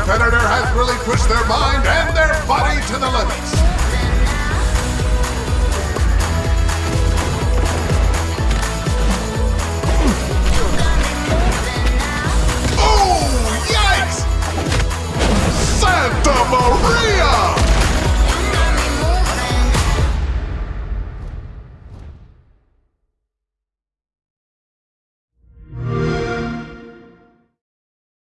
competitor has really pushed their mind and their body to the